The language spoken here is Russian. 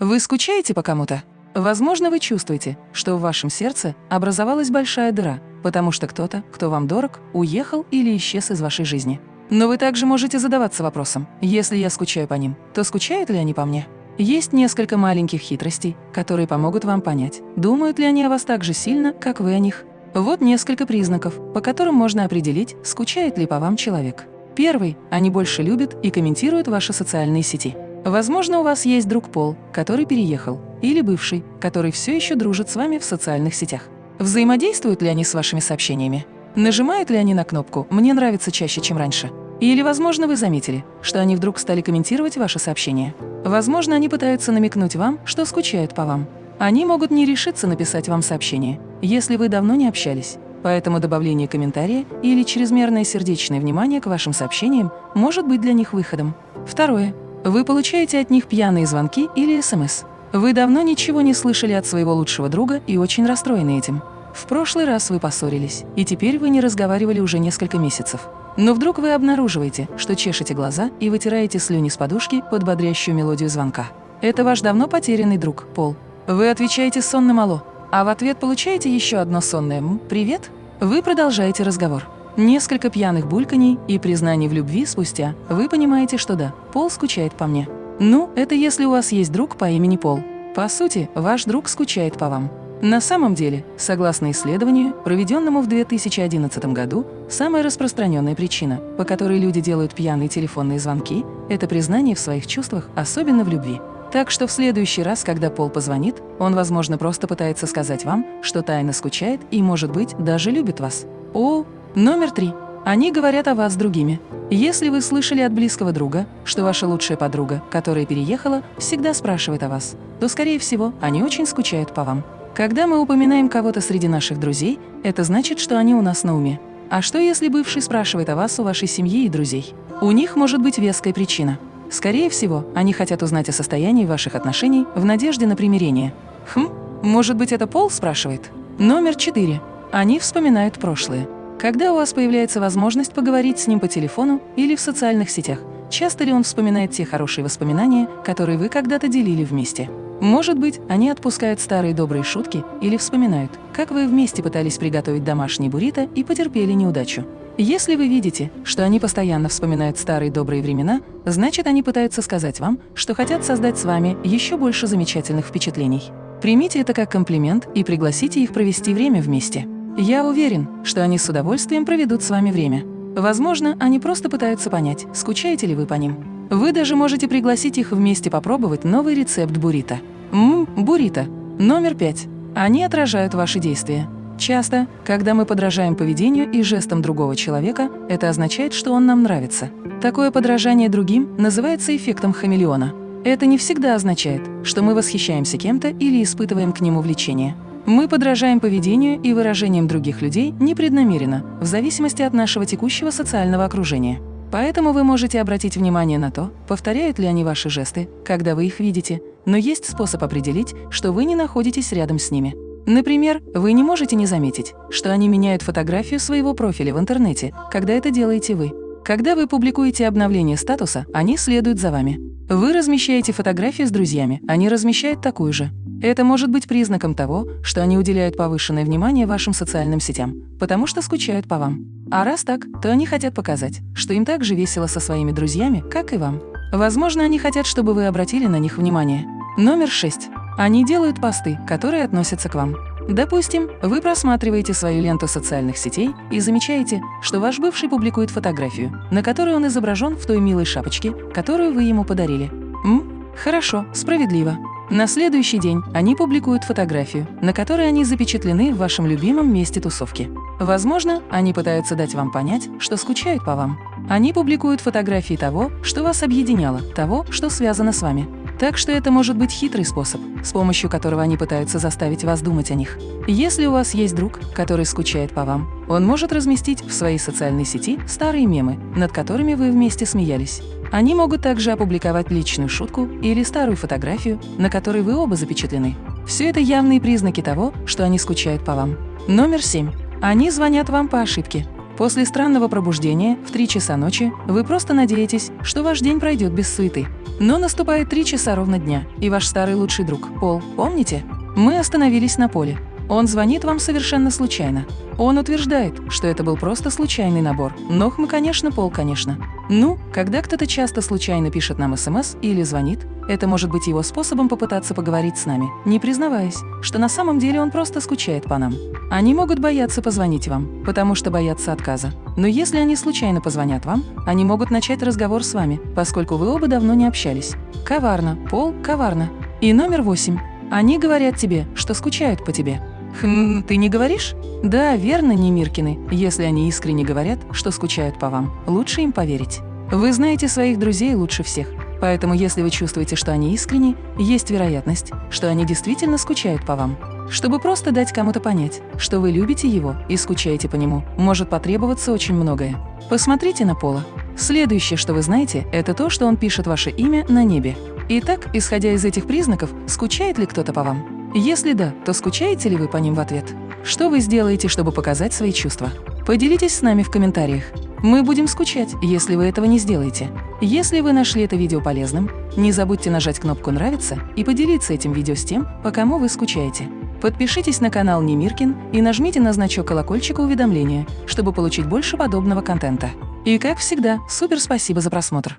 Вы скучаете по кому-то? Возможно, вы чувствуете, что в вашем сердце образовалась большая дыра, потому что кто-то, кто вам дорог, уехал или исчез из вашей жизни. Но вы также можете задаваться вопросом, если я скучаю по ним, то скучают ли они по мне? Есть несколько маленьких хитростей, которые помогут вам понять, думают ли они о вас так же сильно, как вы о них. Вот несколько признаков, по которым можно определить, скучает ли по вам человек. Первый – они больше любят и комментируют ваши социальные сети. Возможно, у вас есть друг Пол, который переехал, или бывший, который все еще дружит с вами в социальных сетях. Взаимодействуют ли они с вашими сообщениями? Нажимают ли они на кнопку «Мне нравится чаще, чем раньше»? Или, возможно, вы заметили, что они вдруг стали комментировать ваши сообщения. Возможно, они пытаются намекнуть вам, что скучают по вам. Они могут не решиться написать вам сообщение, если вы давно не общались. Поэтому добавление комментария или чрезмерное сердечное внимание к вашим сообщениям может быть для них выходом. Второе. Вы получаете от них пьяные звонки или СМС. Вы давно ничего не слышали от своего лучшего друга и очень расстроены этим. В прошлый раз вы поссорились, и теперь вы не разговаривали уже несколько месяцев. Но вдруг вы обнаруживаете, что чешете глаза и вытираете слюни с подушки под бодрящую мелодию звонка. Это ваш давно потерянный друг, Пол. Вы отвечаете сонным «Алло», а в ответ получаете еще одно сонное «М, привет». Вы продолжаете разговор. Несколько пьяных бульканий и признаний в любви спустя вы понимаете, что да, Пол скучает по мне. Ну, это если у вас есть друг по имени Пол. По сути, ваш друг скучает по вам. На самом деле, согласно исследованию, проведенному в 2011 году, самая распространенная причина, по которой люди делают пьяные телефонные звонки, это признание в своих чувствах, особенно в любви. Так что в следующий раз, когда Пол позвонит, он, возможно, просто пытается сказать вам, что тайно скучает и, может быть, даже любит вас. О, номер три. Они говорят о вас с другими. Если вы слышали от близкого друга, что ваша лучшая подруга, которая переехала, всегда спрашивает о вас, то, скорее всего, они очень скучают по вам. Когда мы упоминаем кого-то среди наших друзей, это значит, что они у нас на уме. А что, если бывший спрашивает о вас у вашей семьи и друзей? У них может быть веская причина. Скорее всего, они хотят узнать о состоянии ваших отношений в надежде на примирение. Хм, может быть, это Пол спрашивает? Номер четыре. Они вспоминают прошлое. Когда у вас появляется возможность поговорить с ним по телефону или в социальных сетях, часто ли он вспоминает те хорошие воспоминания, которые вы когда-то делили вместе? Может быть, они отпускают старые добрые шутки или вспоминают, как вы вместе пытались приготовить домашний буррито и потерпели неудачу. Если вы видите, что они постоянно вспоминают старые добрые времена, значит, они пытаются сказать вам, что хотят создать с вами еще больше замечательных впечатлений. Примите это как комплимент и пригласите их провести время вместе. Я уверен, что они с удовольствием проведут с вами время. Возможно, они просто пытаются понять, скучаете ли вы по ним. Вы даже можете пригласить их вместе попробовать новый рецепт буррито. Ммм, буррито. Номер пять. Они отражают ваши действия. Часто, когда мы подражаем поведению и жестам другого человека, это означает, что он нам нравится. Такое подражание другим называется эффектом хамелеона. Это не всегда означает, что мы восхищаемся кем-то или испытываем к нему влечение. Мы подражаем поведению и выражениям других людей непреднамеренно, в зависимости от нашего текущего социального окружения. Поэтому вы можете обратить внимание на то, повторяют ли они ваши жесты, когда вы их видите, но есть способ определить, что вы не находитесь рядом с ними. Например, вы не можете не заметить, что они меняют фотографию своего профиля в интернете, когда это делаете вы. Когда вы публикуете обновление статуса, они следуют за вами. Вы размещаете фотографии с друзьями, они размещают такую же. Это может быть признаком того, что они уделяют повышенное внимание вашим социальным сетям, потому что скучают по вам. А раз так, то они хотят показать, что им так же весело со своими друзьями, как и вам. Возможно, они хотят, чтобы вы обратили на них внимание. Номер 6. Они делают посты, которые относятся к вам. Допустим, вы просматриваете свою ленту социальных сетей и замечаете, что ваш бывший публикует фотографию, на которой он изображен в той милой шапочке, которую вы ему подарили. М? Хорошо, справедливо. На следующий день они публикуют фотографию, на которой они запечатлены в вашем любимом месте тусовки. Возможно, они пытаются дать вам понять, что скучают по вам. Они публикуют фотографии того, что вас объединяло, того, что связано с вами. Так что это может быть хитрый способ, с помощью которого они пытаются заставить вас думать о них. Если у вас есть друг, который скучает по вам, он может разместить в своей социальной сети старые мемы, над которыми вы вместе смеялись. Они могут также опубликовать личную шутку или старую фотографию, на которой вы оба запечатлены. Все это явные признаки того, что они скучают по вам. Номер семь. Они звонят вам по ошибке. После странного пробуждения в 3 часа ночи вы просто надеетесь, что ваш день пройдет без суеты. Но наступает 3 часа ровно дня, и ваш старый лучший друг, Пол, помните? Мы остановились на поле. Он звонит вам совершенно случайно. Он утверждает, что это был просто случайный набор. Но мы, конечно, Пол, конечно. Ну, когда кто-то часто случайно пишет нам СМС или звонит, это может быть его способом попытаться поговорить с нами, не признаваясь, что на самом деле он просто скучает по нам. Они могут бояться позвонить вам, потому что боятся отказа. Но если они случайно позвонят вам, они могут начать разговор с вами, поскольку вы оба давно не общались. Коварно, Пол, коварно. И номер восемь. Они говорят тебе, что скучают по тебе. Хм, ты не говоришь? Да, верно, Немиркины. Если они искренне говорят, что скучают по вам, лучше им поверить. Вы знаете своих друзей лучше всех. Поэтому если вы чувствуете, что они искренни, есть вероятность, что они действительно скучают по вам. Чтобы просто дать кому-то понять, что вы любите его и скучаете по нему, может потребоваться очень многое. Посмотрите на Пола. Следующее, что вы знаете, это то, что он пишет ваше имя на небе. Итак, исходя из этих признаков, скучает ли кто-то по вам? Если да, то скучаете ли вы по ним в ответ? Что вы сделаете, чтобы показать свои чувства? Поделитесь с нами в комментариях. Мы будем скучать, если вы этого не сделаете. Если вы нашли это видео полезным, не забудьте нажать кнопку «Нравится» и поделиться этим видео с тем, по кому вы скучаете. Подпишитесь на канал Немиркин и нажмите на значок колокольчика уведомления, чтобы получить больше подобного контента. И как всегда, супер спасибо за просмотр!